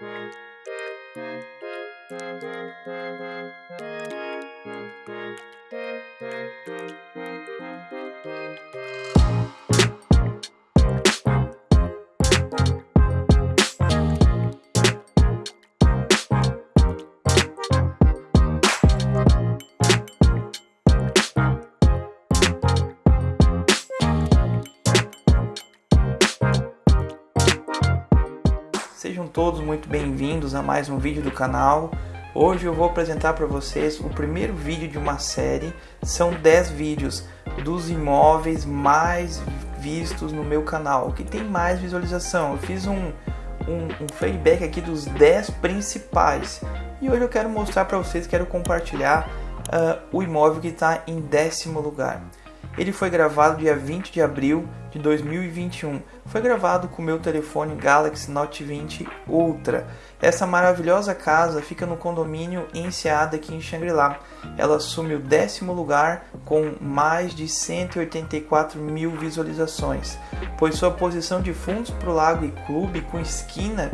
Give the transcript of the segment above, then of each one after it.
Thank you. Sejam todos muito bem-vindos a mais um vídeo do canal. Hoje eu vou apresentar para vocês o primeiro vídeo de uma série. São 10 vídeos dos imóveis mais vistos no meu canal, que tem mais visualização. Eu fiz um, um, um feedback aqui dos 10 principais. E hoje eu quero mostrar para vocês, quero compartilhar uh, o imóvel que está em décimo lugar. Ele foi gravado dia 20 de abril de 2021. Foi gravado com meu telefone Galaxy Note 20 Ultra. Essa maravilhosa casa fica no condomínio Enseada aqui em Xangri-Lá. Ela assume o décimo lugar com mais de 184 mil visualizações, pois sua posição de fundos para o lago e clube com esquina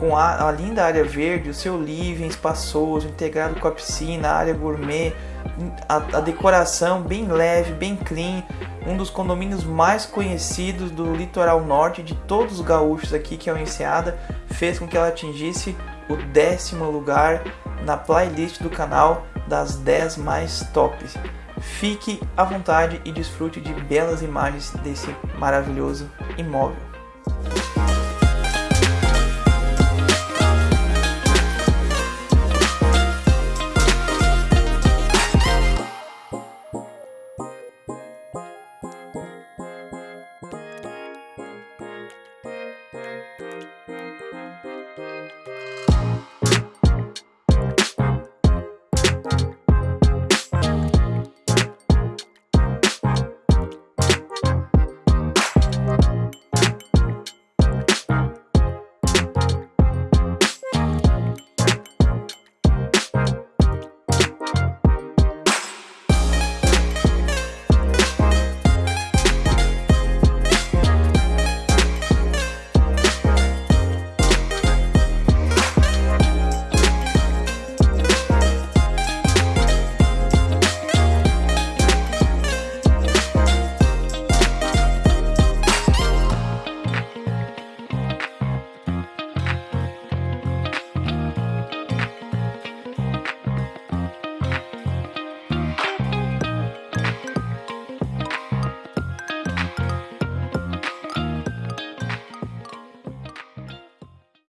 com a, a linda área verde, o seu living espaçoso, integrado com a piscina, a área gourmet, a, a, decoração bem leve, bem clean, um dos condomínios mais conhecidos do litoral norte de todos os gaúchos aqui, que é o Enseada, fez com que ela atingisse o décimo lugar na playlist do canal das 10 mais tops. Fique à vontade e desfrute de belas imagens desse maravilhoso imóvel.